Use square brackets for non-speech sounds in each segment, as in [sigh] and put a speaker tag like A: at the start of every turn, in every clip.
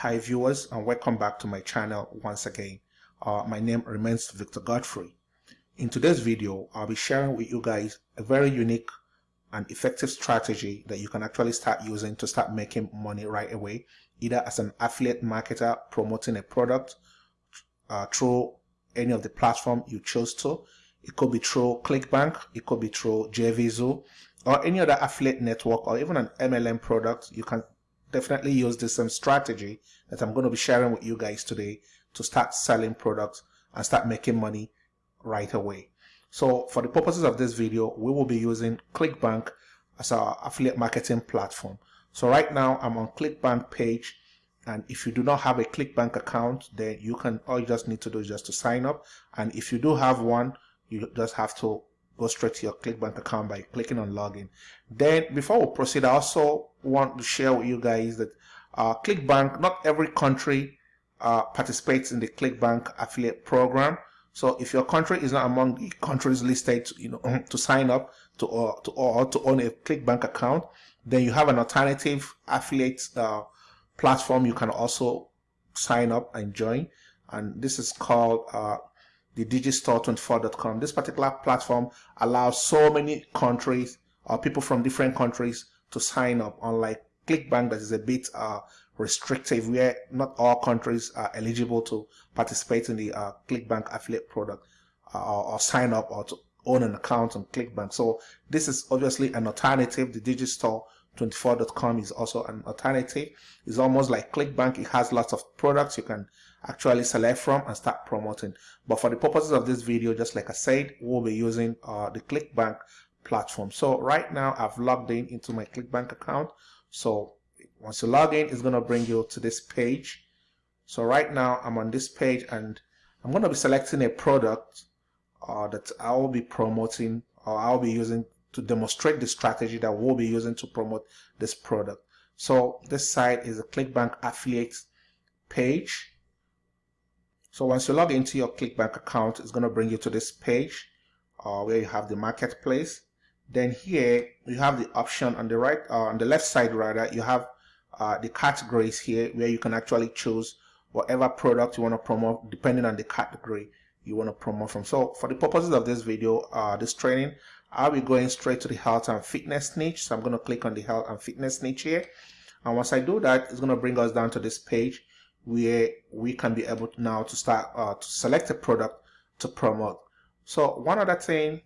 A: Hi viewers and welcome back to my channel once again. Uh, my name remains Victor Godfrey. In today's video, I'll be sharing with you guys a very unique and effective strategy that you can actually start using to start making money right away, either as an affiliate marketer promoting a product uh, through any of the platform you chose to. It could be through ClickBank, it could be through JVZoo, or any other affiliate network, or even an MLM product. You can definitely use the same strategy that I'm going to be sharing with you guys today to start selling products and start making money right away. So for the purposes of this video, we will be using ClickBank as our affiliate marketing platform. So right now I'm on ClickBank page and if you do not have a ClickBank account, then you can, all you just need to do is just to sign up. And if you do have one, you just have to go straight to your ClickBank account by clicking on login. Then before we proceed, I also want to share with you guys that uh, ClickBank, not every country uh, participates in the ClickBank affiliate program. So if your country is not among the countries listed, you know, [clears throat] to sign up to or uh, to or to own a ClickBank account, then you have an alternative affiliate uh, platform you can also sign up and join. And this is called uh, the digistore24.com. This particular platform allows so many countries or people from different countries to sign up, unlike ClickBank that is a bit uh, restrictive, where not all countries are eligible to participate in the uh, ClickBank affiliate product uh, or, or, sign up or to own an account on ClickBank. So this is obviously an alternative. The Digistore24.com is also an alternative. It's almost like ClickBank. It has lots of products you can actually select from and start promoting. But for the purposes of this video, just like I said, we'll be using uh, the ClickBank platform. So right now I've logged in into my ClickBank account. So once you log in, it's going to bring you to this page. So right now I'm on this page and I'm going to be selecting a product uh, that I will be promoting or I'll be using to demonstrate the strategy that we'll be using to promote this product. So this site is a ClickBank affiliate page. So once you log into your ClickBank account, it's going to bring you to this page uh, where you have the marketplace. Then here you have the option on the right, uh, on the left side rather, you have uh, the categories here where you can actually choose whatever product you want to promote depending on the category you want to promote from. So for the purposes of this video, uh, this training, I'll be going straight to the health and fitness niche. So I'm going to click on the health and fitness niche here. And once I do that, it's going to bring us down to this page where we can be able now to start uh, to select a product to promote. So one other thing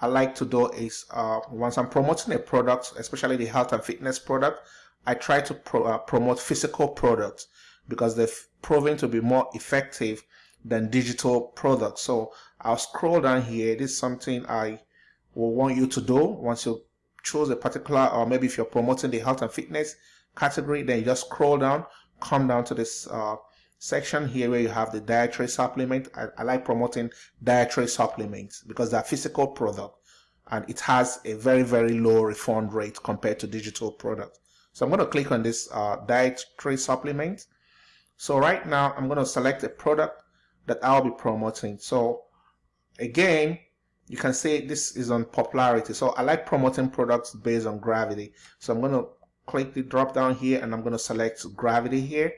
A: I like to do is uh, once I'm promoting a product, especially the health and fitness product, I try to pro uh, promote physical products because they've proven to be more effective than digital products. So I'll scroll down here. This is something I will want you to do once you choose a particular, or maybe if you're promoting the health and fitness category, then you just scroll down, come down to this uh, section here where you have the dietary supplement. I, I like promoting dietary supplements because they're physical product and it has a very, very low refund rate compared to digital product. So I'm going to click on this uh, dietary supplement. So right now I'm going to select a product that I'll be promoting. So again, you can see this is on popularity. So I like promoting products based on gravity. So I'm going to click the drop down here and I'm going to select gravity here.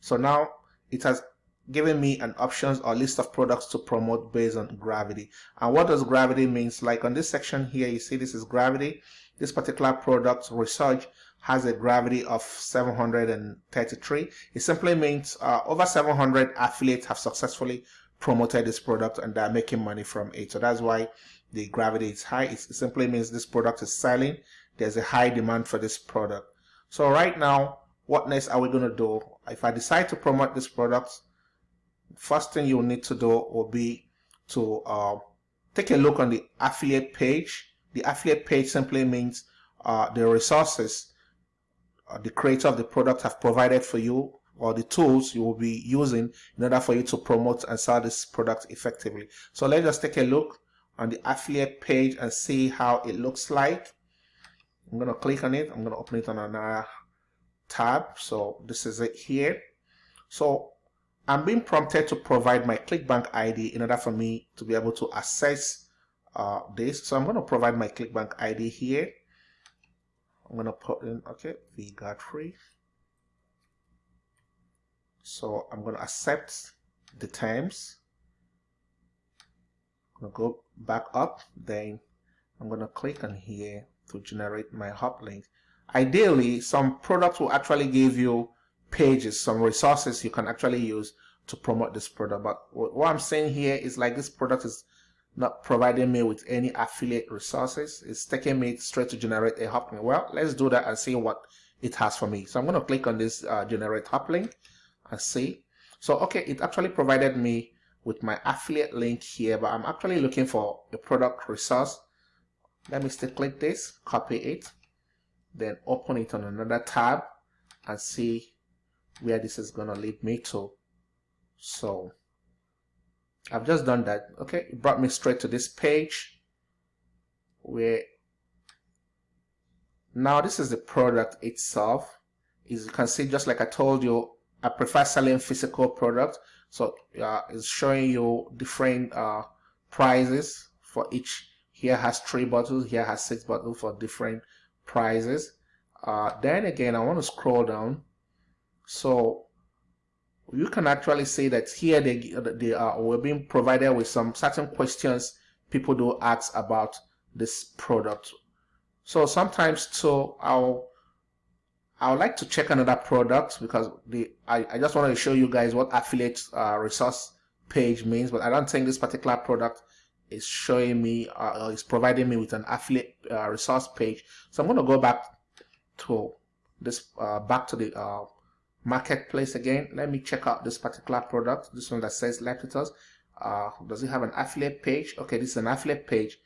A: So now it has given me an options or list of products to promote based on gravity. And what does gravity means? Like on this section here, you see this is gravity. This particular product Resurge has a gravity of 733. It simply means uh, over 700 affiliates have successfully promoted this product and they're making money from it. So that's why the gravity is high. It simply means this product is selling. There's a high demand for this product. So right now, what next are we going to do? If I decide to promote this product, first thing you'll need to do will be to uh, take a look on the affiliate page. The affiliate page simply means uh, the resources uh, the creator of the product have provided for you or the tools you will be using in order for you to promote and sell this product effectively. So let's just take a look on the affiliate page and see how it looks like. I'm going to click on it. I'm going to open it on another tab. So this is it here. So I'm being prompted to provide my ClickBank ID in order for me to be able to access uh, this. So I'm going to provide my ClickBank ID here. I'm going to put in, okay, V Godfrey. so I'm going to accept the terms I'm going to go back up then I'm going to click on here to generate my hop link. Ideally some products will actually give you pages some resources you can actually use to promote this product. But what I'm saying here is like this product is not providing me with any affiliate resources. It's taking me straight to generate a hop link. Well let's do that and see what it has for me. So I'm going to click on this uh, generate hop link and see. So okay it actually provided me with my affiliate link here but I'm actually looking for a product resource let me still click this copy it then open it on another tab and see where this is going to lead me to. So I've just done that okay? It brought me straight to this page where now this is the product itself. As you can see just like I told you I prefer selling physical products. So uh, it's showing you different uh, prices for each here has three bottles here has six bottles for different prices. Uh, then again I want to scroll down. So you can actually see that here they, they are we're being provided with some certain questions people do ask about this product. So sometimes too I'll I would like to check another product because the I, I just want to show you guys what affiliate uh, resource page means but I don't think this particular product is showing me uh, is providing me with an affiliate uh, resource page. So I'm going to go back to this uh, back to the uh, marketplace again. Let me check out this particular product this one that says Leptitox uh, does it have an affiliate page? Okay this is an affiliate page.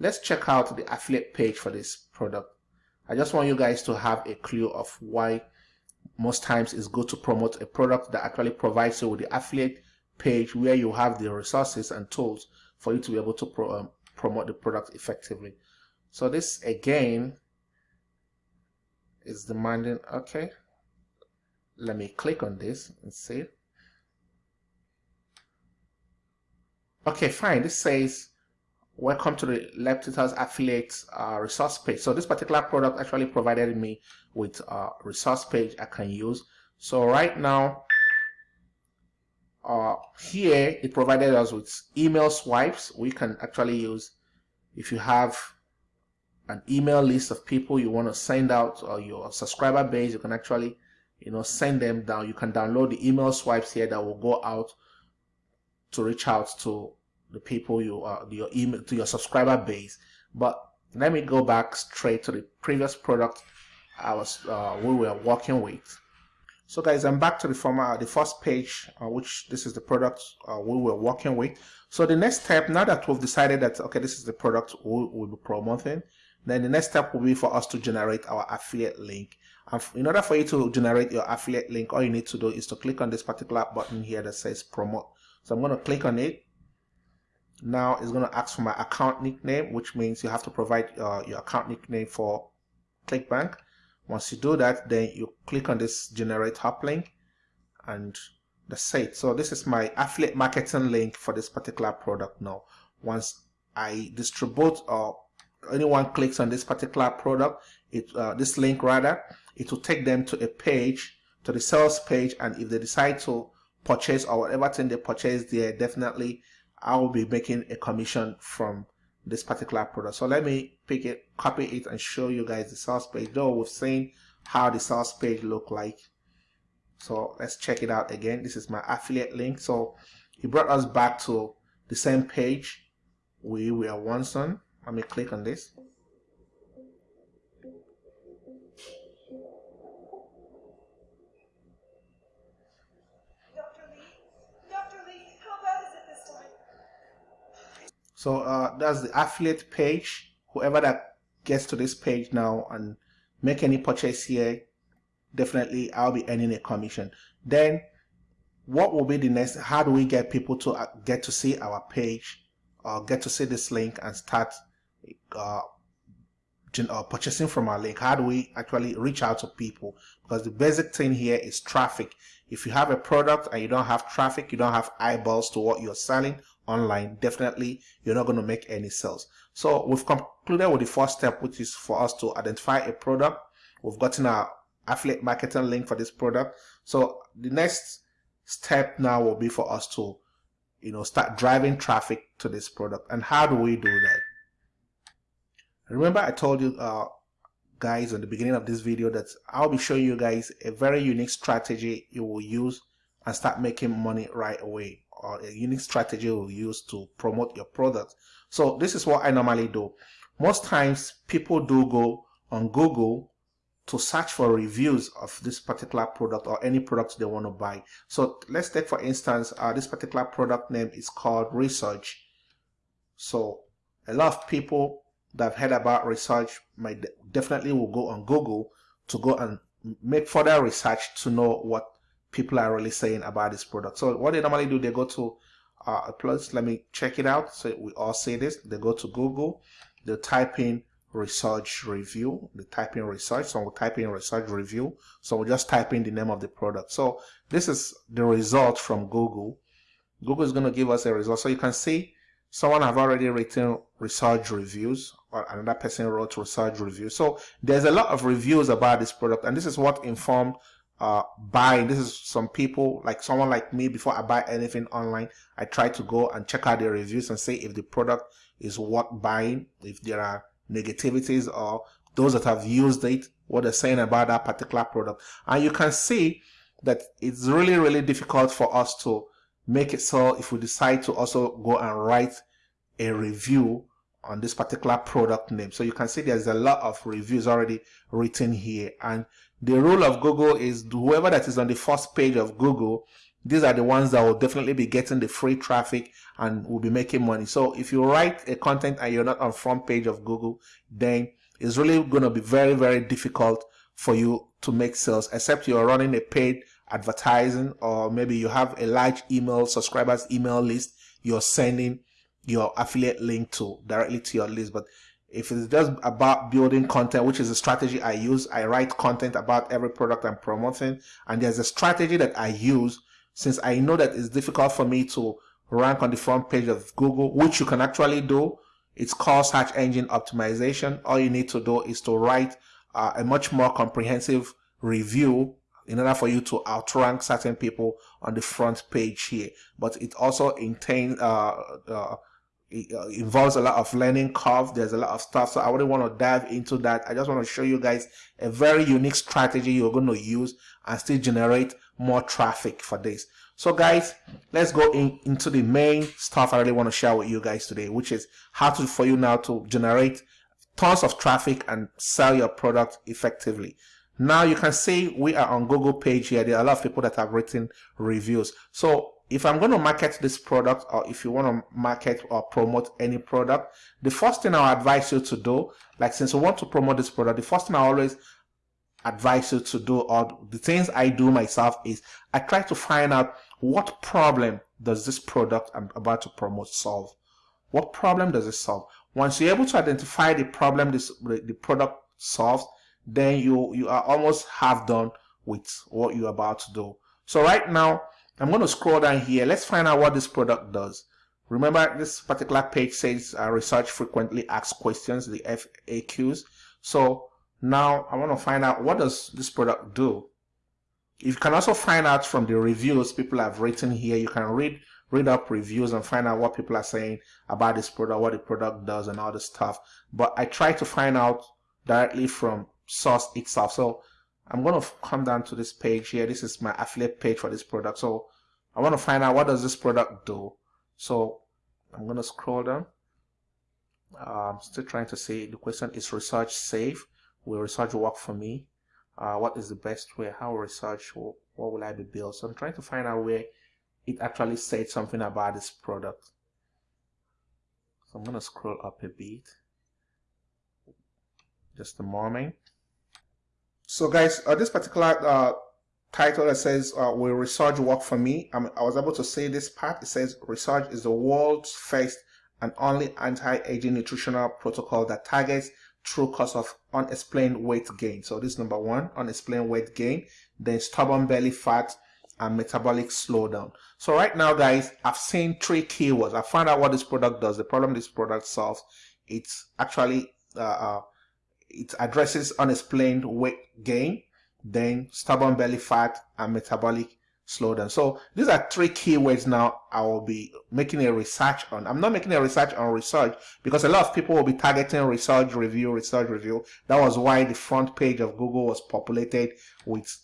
A: Let's check out the affiliate page for this product. I just want you guys to have a clue of why most times it's good to promote a product that actually provides you with the affiliate page where you have the resources and tools for you to be able to pro um, promote the product effectively. So this again is demanding, okay, let me click on this and see. Okay, fine, this says welcome to the Leptitox affiliate uh, resource page. So this particular product actually provided me with a resource page I can use. So right now, uh, here it provided us with email swipes. We can actually use if you have an email list of people you want to send out or your subscriber base, you can actually you know send them down. You can download the email swipes here that will go out to reach out to the people you are your email to your subscriber base but let me go back straight to the previous product I was uh, we were working with so guys I'm back to the former the first page uh, which this is the product uh, we were working with. So the next step now that we've decided that okay this is the product we will be promoting then the next step will be for us to generate our affiliate link. And in order for you to generate your affiliate link all you need to do is to click on this particular button here that says promote. So I'm going to click on it. Now it's going to ask for my account nickname which means you have to provide uh, your account nickname for clickbank once you do that then you click on this generate hop link and that's it so this is my affiliate marketing link for this particular product now once i distribute or anyone clicks on this particular product it uh, this link rather it will take them to a page to the sales page and if they decide to purchase or whatever thing they purchase there definitely I will be making a commission from this particular product. So let me pick it, copy it and show you guys the source page. Though we've seen how the source page look like. So let's check it out again. This is my affiliate link. So it brought us back to the same page we were once on. Let me click on this. So uh, that's the affiliate page. Whoever that gets to this page now and make any purchase here, definitely I'll be earning a commission. Then what will be the next? How do we get people to uh, get to see our page or get to see this link and start uh, uh, purchasing from our link? How do we actually reach out to people? Because the basic thing here is traffic. If you have a product and you don't have traffic, you don't have eyeballs to what you're selling online, definitely you're not going to make any sales. So we've concluded with the first step, which is for us to identify a product. We've gotten our affiliate marketing link for this product. So the next step now will be for us to you know start driving traffic to this product and how do we do that remember i told you uh, guys in the beginning of this video that i'll be showing you guys a very unique strategy you will use and start making money right away or a unique strategy you use to promote your product so this is what i normally do most times people do go on google to search for reviews of this particular product or any product they want to buy. So let's take for instance, uh, this particular product name is called Resurge. So a lot of people that have heard about Resurge might definitely will go on Google to go and make further research to know what people are really saying about this product. So what they normally do, they go to uh, plus, let me check it out. So we all say this, they go to Google, they type in Resurge review the type in Resurge so we'll type in Resurge review so we'll just type in the name of the product. So this is the result from google. Google is going to give us a result. So you can see someone have already written Resurge reviews or another person wrote Resurge review so there's a lot of reviews about this product and this is what informed uh buying this is some people like someone like me before i buy anything online i try to go and check out the reviews and see if the product is worth buying if there are negativities or those that have used it, what they're saying about that particular product. And you can see that it's really, really difficult for us to make it so if we decide to also go and write a review on this particular product name. So you can see there's a lot of reviews already written here. And the rule of Google is whoever that is on the first page of Google these are the ones that will definitely be getting the free traffic and will be making money. So if you write a content and you're not on front page of Google, then it's really going to be very, very difficult for you to make sales, except you're running a paid advertising or maybe you have a large email subscribers email list you're sending your affiliate link to directly to your list. But if it's just about building content, which is a strategy I use, I write content about every product I'm promoting, and there's a strategy that I use since I know that it's difficult for me to rank on the front page of Google, which you can actually do. It's called search engine optimization. All you need to do is to write uh, a much more comprehensive review in order for you to outrank certain people on the front page here. But it also contains uh, uh, uh, involves a lot of learning curve. There's a lot of stuff. So I wouldn't want to dive into that. I just want to show you guys a very unique strategy you're going to use and still generate more traffic for this. So guys, let's go in, into the main stuff I really want to share with you guys today, which is how to for you now to generate tons of traffic and sell your product effectively. Now you can see we are on Google page here. There are a lot of people that have written reviews. So if I'm going to market this product or if you want to market or promote any product, the first thing I'll advise you to do, like since you want to promote this product, the first thing I always advise you to do or the things I do myself is I try to find out what problem does this product I'm about to promote solve. What problem does it solve? Once you're able to identify the problem this the product solves, then you you are almost half done with what you're about to do. So right now, I'm going to scroll down here. Let's find out what this product does. Remember, this particular page says uh, Resurge frequently asked questions, the FAQs. So now I want to find out what does this product do. You can also find out from the reviews people have written here. You can read read up reviews and find out what people are saying about this product, what the product does and all this stuff. But I try to find out directly from source itself. So I'm going to come down to this page here. This is my affiliate page for this product. So I want to find out what does this product do. So I'm going to scroll down. I'm still trying to see the question is Resurge safe? Will Resurge work for me? Uh, what is the best way? How Resurge? What will I be built? So I'm trying to find out where it actually said something about this product. So I'm going to scroll up a bit. Just a moment. So guys, uh, this particular uh, title that says, uh, will Resurge work for me? I'm, i was able to say this part. It says Resurge is the world's first and only anti-aging nutritional protocol that targets true cause of unexplained weight gain. So this number one, unexplained weight gain, then stubborn belly fat and metabolic slowdown. So right now, guys, I've seen three keywords. I found out what this product does. The problem this product solves. It's actually uh, uh it addresses unexplained weight gain, then stubborn belly fat and metabolic slowdown. So these are three keywords now I will be making a research on. I'm not making a research on Resurge because a lot of people will be targeting Resurge review, Resurge review. That was why the front page of Google was populated with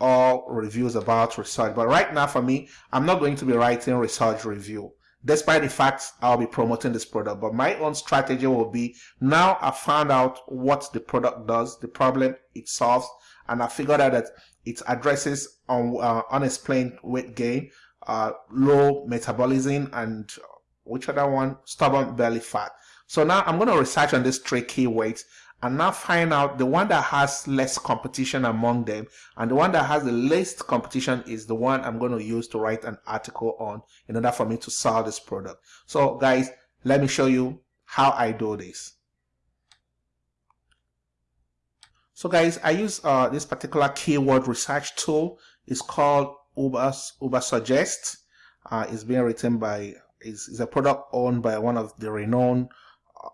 A: all reviews about Resurge. But right now for me, I'm not going to be writing Resurge review despite the fact I'll be promoting this product. But my own strategy will be now I found out what the product does, the problem it solves, and I figured out that it addresses un, uh, unexplained weight gain, uh, low metabolism, and which other one? Stubborn belly fat. So now I'm going to research on these three keywords and now find out the one that has less competition among them and the one that has the least competition is the one I'm going to use to write an article on in order for me to sell this product. So guys, let me show you how I do this. So guys, I use uh, this particular keyword research tool. It's called Uber, Ubersuggest. Uh, it's being written by, is, a product owned by one of the renowned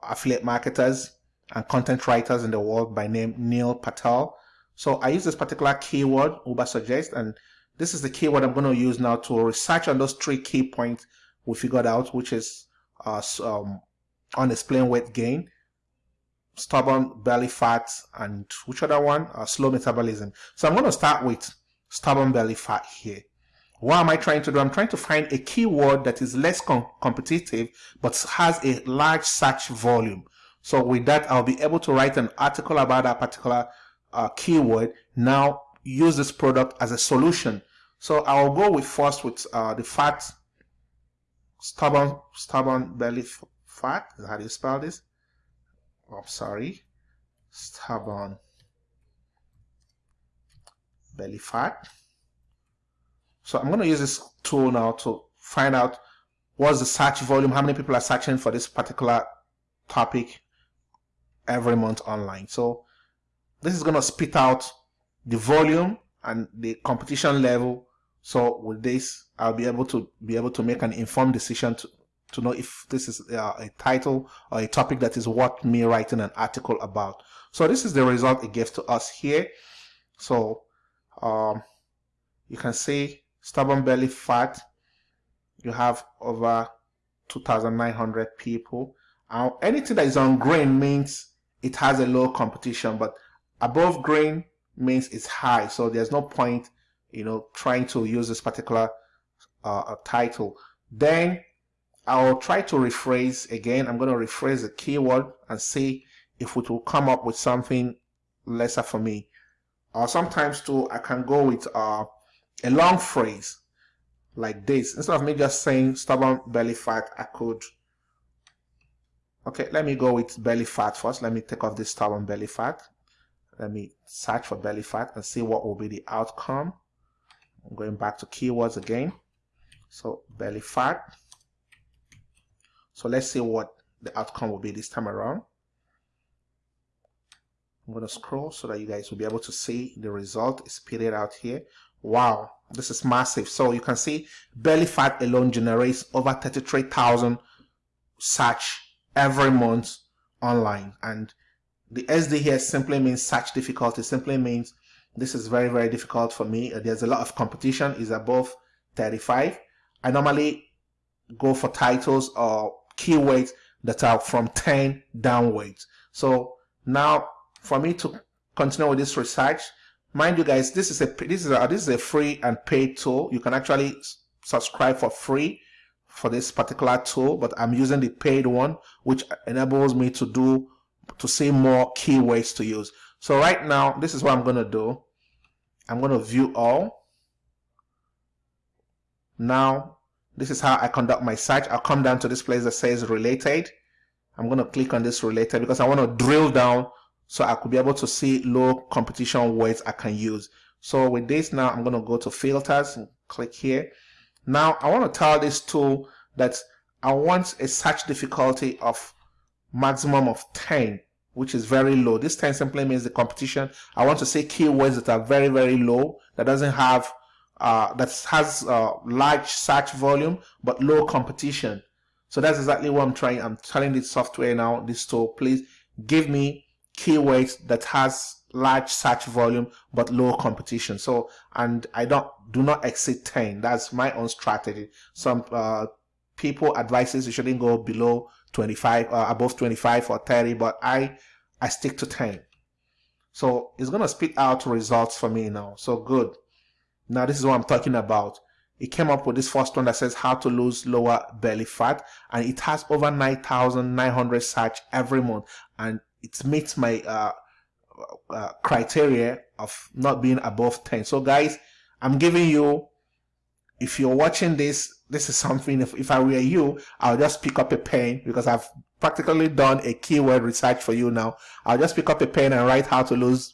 A: affiliate marketers and content writers in the world by name Neil Patel. So I use this particular keyword, Ubersuggest, and this is the keyword I'm going to use now to research on those three key points we figured out, which is uh, um, unexplained weight gain, stubborn belly fat, and which other one? Uh, slow metabolism. So I'm going to start with stubborn belly fat here. What am I trying to do? I'm trying to find a keyword that is less com competitive but has a large search volume. So with that, I'll be able to write an article about that particular uh, keyword. Now use this product as a solution. So I'll go with first with uh, the fat, stubborn, stubborn belly fat. Is how do you spell this? I'm sorry. Stubborn belly fat. So I'm going to use this tool now to find out what's the search volume, how many people are searching for this particular topic every month online. So this is going to spit out the volume and the competition level. So with this, I'll be able to be able to make an informed decision to, to know if this is uh, a title or a topic that is worth me writing an article about. So this is the result it gives to us here. So um, you can see stubborn belly fat. You have over 2,900 people. Uh, anything that is on green means it has a low competition, but above green means it's high. So there's no point, you know, trying to use this particular uh, title. Then I'll try to rephrase again. I'm going to rephrase the keyword and see if it will come up with something lesser for me. Or sometimes too, I can go with uh, a long phrase like this. Instead of me just saying stubborn belly fat, I could Okay, let me go with belly fat first. Let me take off this tab on belly fat. Let me search for belly fat and see what will be the outcome. I'm going back to keywords again. So belly fat. So let's see what the outcome will be this time around. I'm going to scroll so that you guys will be able to see the result. is spitted out here. Wow, this is massive. So you can see belly fat alone generates over 33,000 search every month online. And the SD here simply means search difficulty, simply means this is very, very difficult for me. Uh, there's a lot of competition, is above 35. I normally go for titles or keywords that are from 10 downwards. So now for me to continue with this research, mind you guys, this is a this is a this is a free and paid tool. You can actually subscribe for free for this particular tool, but I'm using the paid one, which enables me to do, to see more keywords to use. So right now, this is what I'm going to do. I'm going to view all. Now, this is how I conduct my search. I'll come down to this place that says related. I'm going to click on this related because I want to drill down so I could be able to see low competition words I can use. So with this now, I'm going to go to filters and click here. Now I want to tell this tool that I want a search difficulty of maximum of 10 which is very low. This 10 simply means the competition. I want to say keywords that are very, very low, that doesn't have, uh, that has uh, large search volume, but low competition. So that's exactly what I'm trying. I'm telling this software now, this tool, please give me keywords that has large search volume but low competition. So and i don't do not exceed 10 that's my own strategy. Some uh, people advises you shouldn't go below 25 uh, above 25 or 30 but i i stick to 10 so it's to spit out results for me now. So good. Now this is what i'm talking about. It came up with this first one that says how to lose lower belly fat and it has over 9900 search every month and it meets my uh, uh, criteria of not being above 10 so guys i'm giving you if you're watching this this is something if, if i were you i'll just pick up a pen because i've practically done a keyword research for you now. I'll just pick up a pen and write how to lose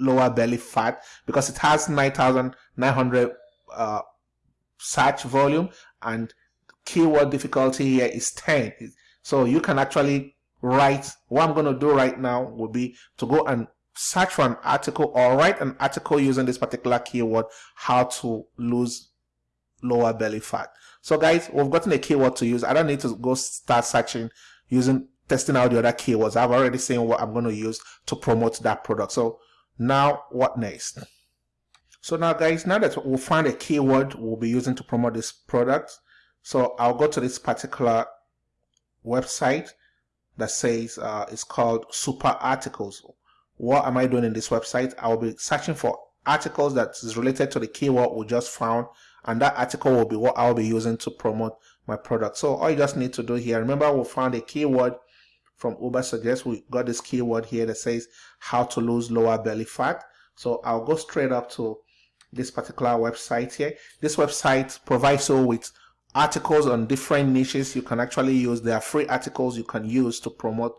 A: lower belly fat because it has 9900 uh, search volume and keyword difficulty here is 10 so you can actually write what i'm going to do right now will be to go and search for an article or write an article using this particular keyword how to lose lower belly fat. So guys we've gotten a keyword to use. I don't need to go start searching using testing out the other keywords. I've already seen what i'm going to use to promote that product. So now what next? So now guys now that we'll find a keyword we'll be using to promote this product so i'll go to this particular website that says uh, it's called SooperArticles. What am i doing in this website? I'll be searching for articles that is related to the keyword we just found and that article will be what i'll be using to promote my product. So all you just need to do here remember we found a keyword from Ubersuggest we got this keyword here that says how to lose lower belly fat. So i'll go straight up to this particular website here. This website provides you with articles on different niches you can actually use. There are free articles you can use to promote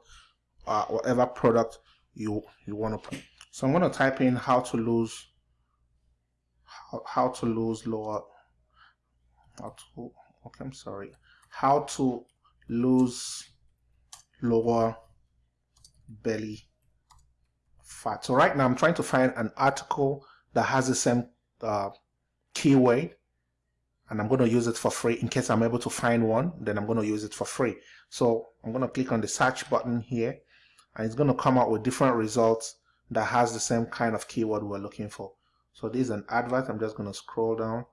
A: uh, whatever product you you want to put. So i'm going to type in how to lose how, how to lose lower how to okay i'm sorry. How to lose lower belly fat. So right now i'm trying to find an article that has the same uh, keyword and I'm going to use it for free. In case I'm able to find one then I'm going to use it for free. So I'm going to click on the search button here and it's going to come out with different results that has the same kind of keyword we're looking for. So this is an advert. I'm just going to scroll down.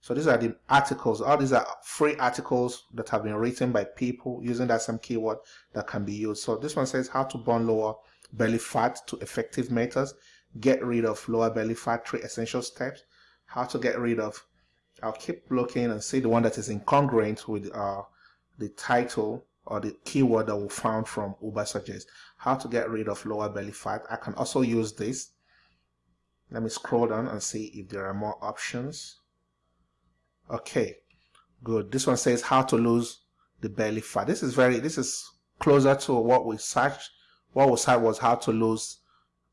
A: So these are the articles. All these are free articles that have been written by people using that same keyword that can be used. So this one says how to burn lower belly fat to effective methods. Get rid of lower belly fat. Three essential steps. How to get rid of I'll keep looking and see the one that is incongruent with uh, the title or the keyword that we found from Ubersuggest. How to get rid of lower belly fat. I can also use this. Let me scroll down and see if there are more options. Okay, good. This one says how to lose the belly fat. This is very, this is closer to what we searched. What we said was how to lose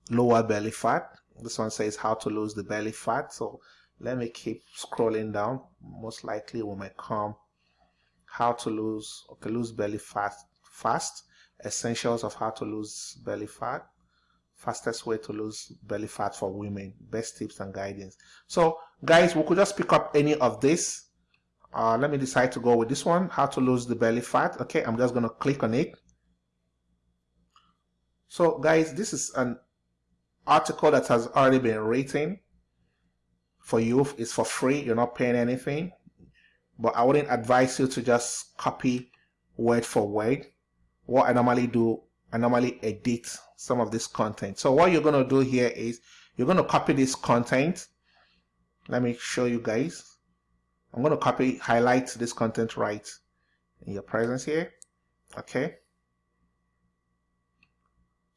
A: lower belly fat. This one says how to lose the belly fat. So let me keep scrolling down. Most likely we might come how to lose okay lose belly fat fast. Essentials of how to lose belly fat. Fastest way to lose belly fat for women. Best tips and guidance. So guys we could just pick up any of this. Uh, let me decide to go with this one how to lose the belly fat. Okay i'm just to click on it. So guys this is an article that has already been written for you it's for free you're not paying anything. But I wouldn't advise you to just copy word for word. What I normally do I normally edit some of this content. So what you're going to do here is you're going to copy this content. Let me show you guys. I'm going to copy highlight this content right in your presence here. Okay.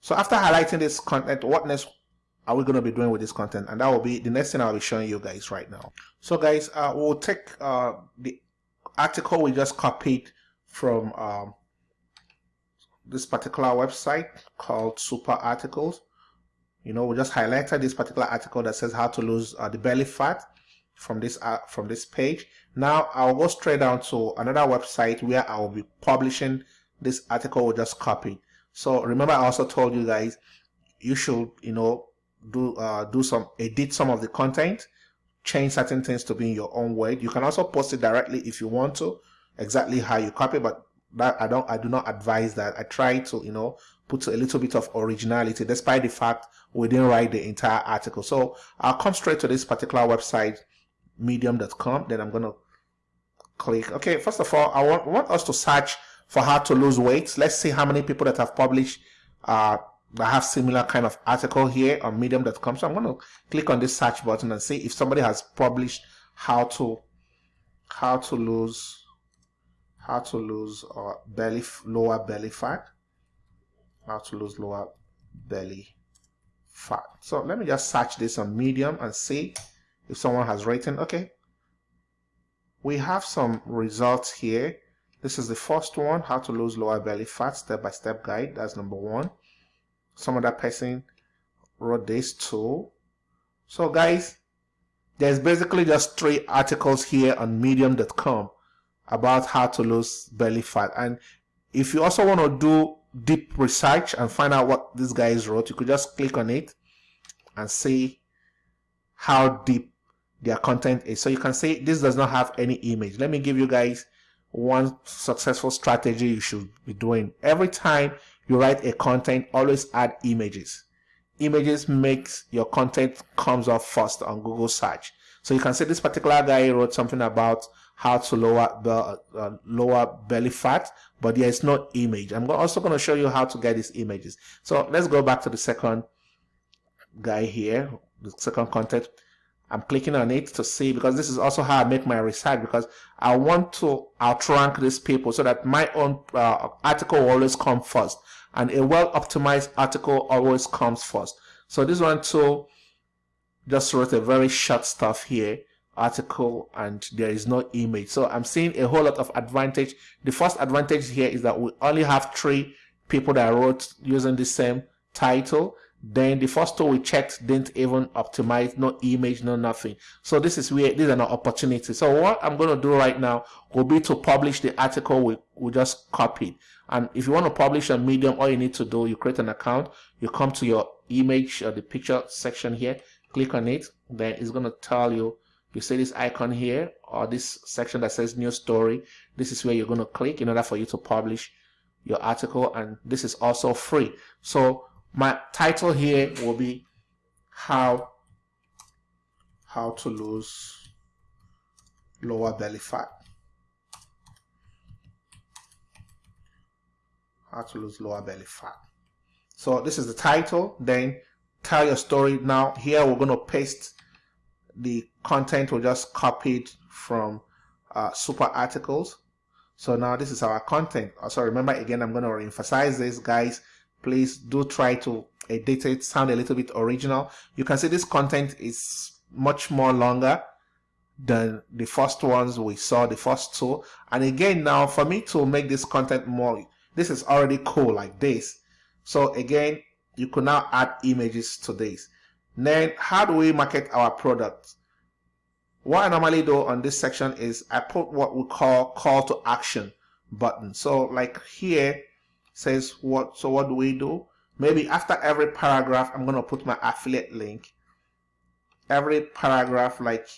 A: So after highlighting this content what next are we going to be doing with this content? And that will be the next thing I'll be showing you guys right now. So guys uh, we'll take uh, the article we just copied from um, this particular website called SooperArticles. You know we just highlighted this particular article that says how to lose uh, the belly fat from this uh, from this page. Now I'll go straight down to another website where I will be publishing this article we just copied. So remember I also told you guys you should you know do uh, do some edit some of the content change certain things to be in your own way you can also post it directly if you want to exactly how you copy but that I don't I do not advise that I try to you know put a little bit of originality despite the fact we didn't write the entire article. So I'll come straight to this particular website, medium.com. Then I'm going to click. Okay, first of all, I want, want us to search for how to lose weight. Let's see how many people that have published uh, that have similar kind of article here on medium.com. So I'm going to click on this search button and see if somebody has published how to how to lose how to lose uh, belly lower belly fat. How to lose lower belly fat. So let me just search this on medium and see if someone has written. Okay. We have some results here. This is the first one how to lose lower belly fat step-by-step -step guide. That's number one some other person wrote this too. So guys there's basically just three articles here on medium.com about how to lose belly fat. And if you also want to do deep research and find out what these guys wrote you could just click on it and see how deep their content is. So you can see this does not have any image. Let me give you guys one successful strategy you should be doing. Every time you write a content always add images. Images makes your content comes up first on google search. So you can see this particular guy wrote something about how to lower uh, lower belly fat but there is no image. I'm also going to show you how to get these images. So let's go back to the second guy here the second content i'm clicking on it to see because this is also how i make my research because i want to outrank these people so that my own uh, article always come first and a well optimized article always comes first. So this one too just wrote a very short stuff here article and there is no image. So i'm seeing a whole lot of advantage. The first advantage here is that we only have three people that wrote using the same title then the first two we checked didn't even optimize no image no nothing. So this is where this is an opportunity. So what i'm going to do right now will be to publish the article we, we just copied. And if you want to publish a medium all you need to do you create an account. You come to your image or the picture section here click on it. Then it's going to tell you you see this icon here or this section that says new story. This is where you're going to click in order for you to publish your article and this is also free. So my title here will be how how to lose lower belly fat. How to lose lower belly fat. So this is the title then tell your story. Now here we're going to paste the content we just copied from uh, SooperArticles. So now this is our content. Also remember again i'm going to emphasize this guys please do try to edit it sound a little bit original you can see this content is much more longer than the first ones we saw the first two and again now for me to make this content more this is already cool like this so again you could now add images to this. Then how do we market our product? What I normally do on this section is I put what we call call to action button. So like here says what, so what do we do? Maybe after every paragraph, I'm going to put my affiliate link. Every paragraph like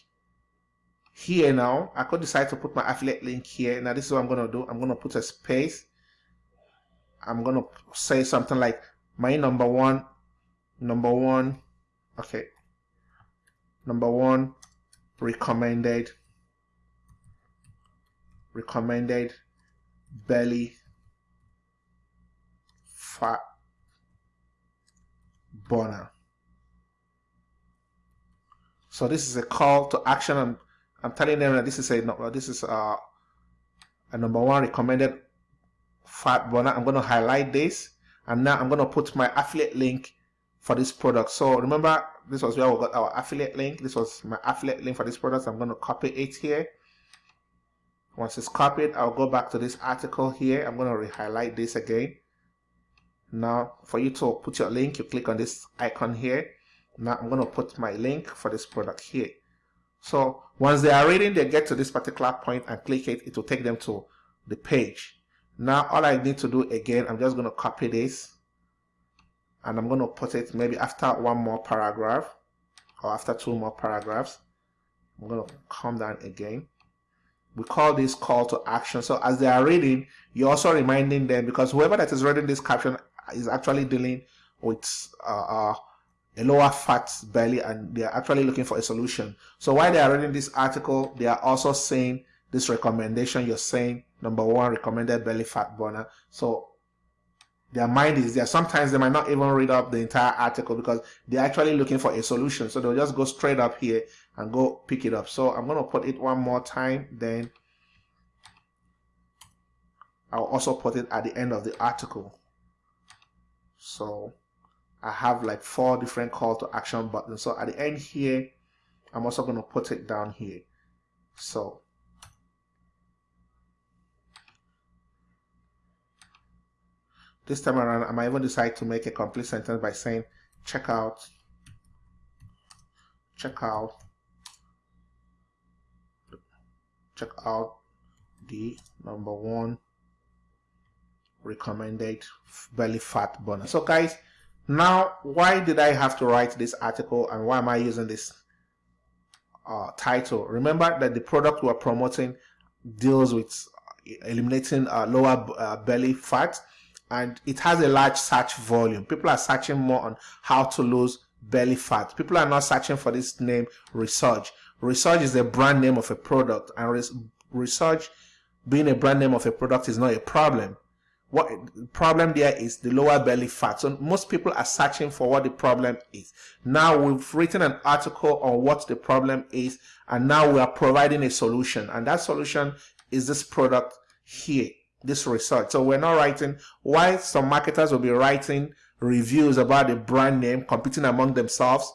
A: here now, I could decide to put my affiliate link here. Now this is what I'm going to do. I'm going to put a space. I'm going to say something like my number one number one okay number one recommended recommended belly fat burner so this is a call to action. I'm i'm telling them that this is a this is a, a number one recommended fat burner i'm going to highlight this and now I'm going to put my affiliate link for this product. So remember this was where we got our affiliate link. This was my affiliate link for this product. I'm going to copy it here. Once it's copied I'll go back to this article here. I'm going to re-highlight this again now for you to put your link you click on this icon here. Now I'm going to put my link for this product here. So once they are reading they get to this particular point and click it. It will take them to the page. Now all I need to do again I'm just going to copy this. And I'm going to put it maybe after one more paragraph or after two more paragraphs. I'm going to come down again. We call this call to action. So as they are reading you're also reminding them because whoever that is reading this caption is actually dealing with uh, uh, a lower fat belly and they are actually looking for a solution. So while they are reading this article, they are also saying this recommendation you're saying number one recommended belly fat burner. So their mind is there. Sometimes they might not even read up the entire article because they're actually looking for a solution. So they'll just go straight up here and go pick it up. So I'm going to put it one more time. Then I'll also put it at the end of the article. So I have like four different call to action buttons. So at the end here, I'm also going to put it down here. So This time around, I might even decide to make a complete sentence by saying check out, check out, check out the number one recommended belly fat burner. So guys, now why did I have to write this article and why am I using this uh, title? Remember that the product we're promoting deals with eliminating uh, lower uh, belly fat and it has a large search volume. People are searching more on how to lose belly fat. People are not searching for this name Resurge. Resurge is a brand name of a product and Resurge being a brand name of a product is not a problem. What the problem there is the lower belly fat. So most people are searching for what the problem is. Now we've written an article on what the problem is and now we are providing a solution and that solution is this product here this Resurge. So we're not writing why some marketers will be writing reviews about the brand name competing among themselves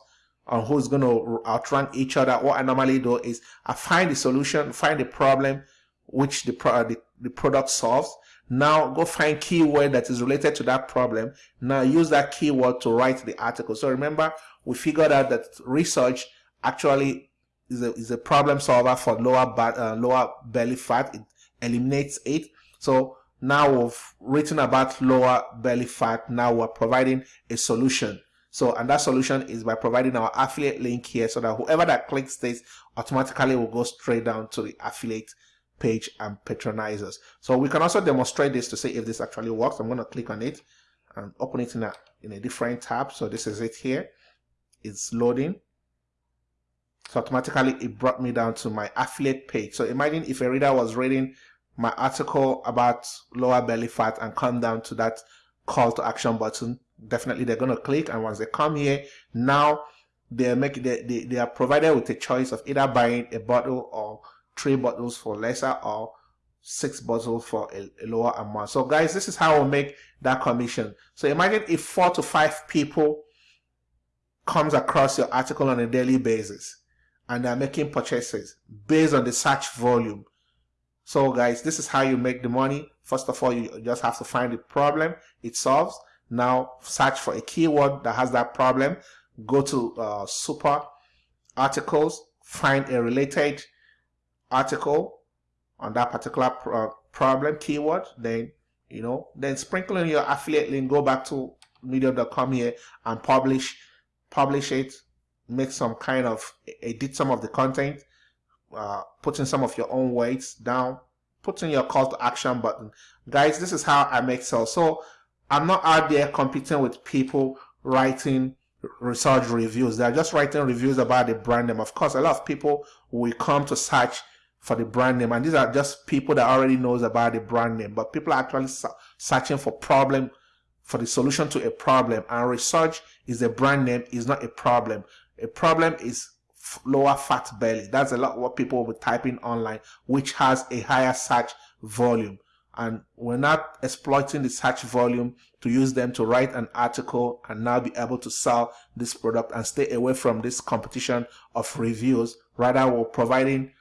A: on who's going to outrank each other. What I normally do is I find the solution, find the problem which the, the, the product solves. Now go find keyword that is related to that problem. Now use that keyword to write the article. So remember, we figured out that Resurge actually is a, is a problem solver for lower, uh, lower belly fat. It eliminates it. So now we've written about lower belly fat. Now we're providing a solution. So, and that solution is by providing our affiliate link here so that whoever that clicks this automatically will go straight down to the affiliate page and patronize us. So we can also demonstrate this to see if this actually works. I'm going to click on it and open it in a, in a different tab. So this is it here. It's loading. So automatically it brought me down to my affiliate page. So imagine if a reader was reading my article about lower belly fat and come down to that call to action button definitely they're going to click and once they come here now they're making they, they, they are provided with a choice of either buying a bottle or three bottles for lesser or six bottles for a, a lower amount so guys this is how we make that commission so imagine if four to five people comes across your article on a daily basis and they're making purchases based on the search volume so guys, this is how you make the money. First of all, you just have to find the problem it solves. Now search for a keyword that has that problem. Go to uh, super articles, find a related article on that particular pro uh, problem keyword. Then, you know, then sprinkle in your affiliate link, go back to medium.com here and publish, publish it, make some kind of, edit some of the content, uh, putting some of your own weights down, putting your call to action button. Guys, this is how I make sales. So I'm not out there competing with people writing Resurge reviews. They're just writing reviews about the brand name. Of course, a lot of people will come to search for the brand name and these are just people that already knows about the brand name but people are actually searching for problem for the solution to a problem and Resurge is a brand name is not a problem a problem is lower fat belly. That's a lot what people will be typing online, which has a higher search volume. And we're not exploiting the search volume to use them to write an article and now be able to sell this product and stay away from this competition of reviews. Rather, we're providing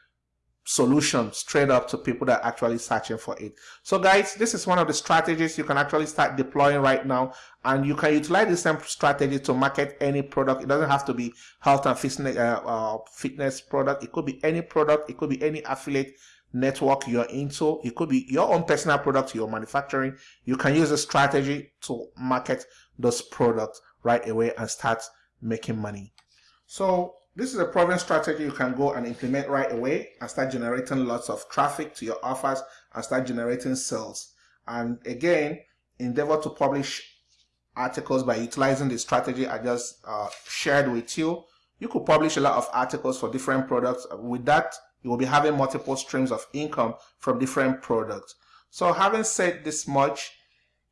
A: solution straight up to people that are actually searching for it. So guys, this is one of the strategies you can actually start deploying right now and you can utilize the same strategy to market any product. It doesn't have to be health and fitness, uh, uh, fitness product. It could be any product. It could be any affiliate network you're into. It could be your own personal product you're manufacturing. You can use a strategy to market those products right away and start making money. So this is a proven strategy you can go and implement right away and start generating lots of traffic to your offers and start generating sales. And again, endeavor to publish articles by utilizing the strategy I just uh, shared with you. You could publish a lot of articles for different products. With that, you will be having multiple streams of income from different products. So having said this much,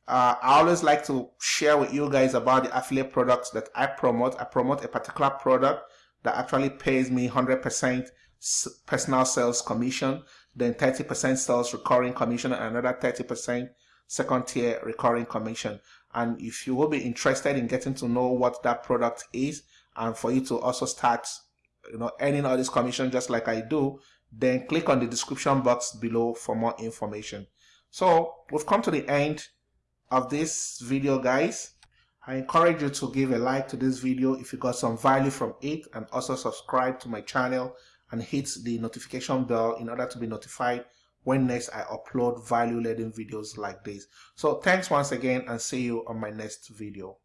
A: uh, I always like to share with you guys about the affiliate products that I promote. I promote a particular product that actually pays me 100% personal sales commission, then 30% sales recurring commission, and another 30% second tier recurring commission. And if you will be interested in getting to know what that product is, and for you to also start, you know, earning all this commission just like I do, then click on the description box below for more information. So we've come to the end of this video, guys. I encourage you to give a like to this video if you got some value from it and also subscribe to my channel and hit the notification bell in order to be notified when next I upload value laden videos like this. So thanks once again and see you on my next video.